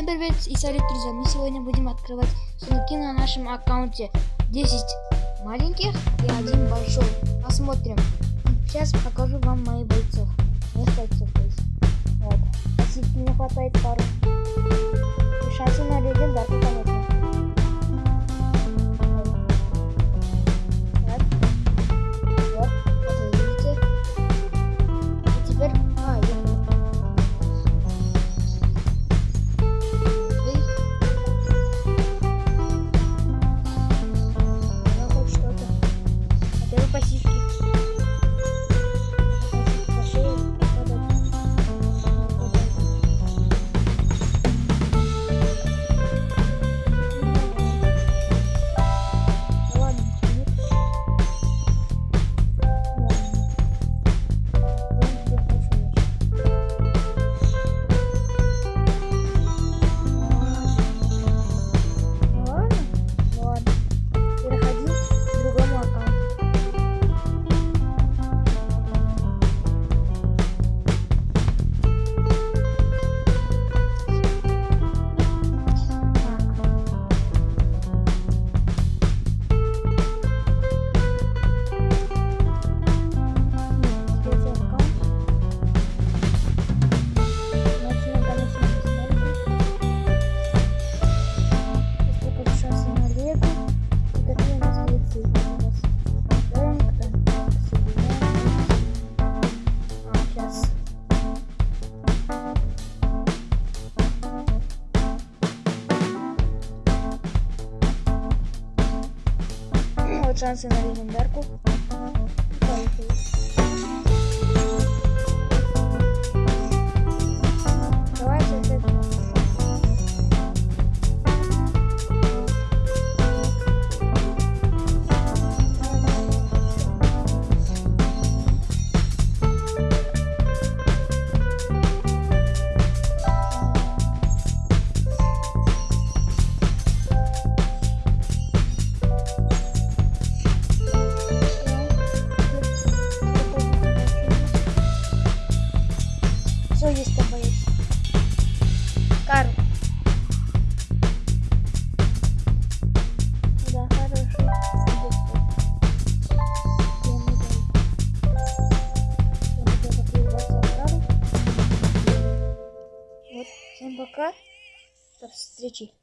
Всем привет и салют, друзья! Мы сегодня будем открывать сундуки на нашем аккаунте. 10 маленьких и один большой. Посмотрим. Сейчас покажу вам моих бойцов. Моих бойцов, то есть. Вот. Пассивки не хватает пару. Шансы на легендарку, Вот шансы на легендарку. Поехали. Все, есть там боец. Карл. Да, Карл. Вот, всем пока. До встречи.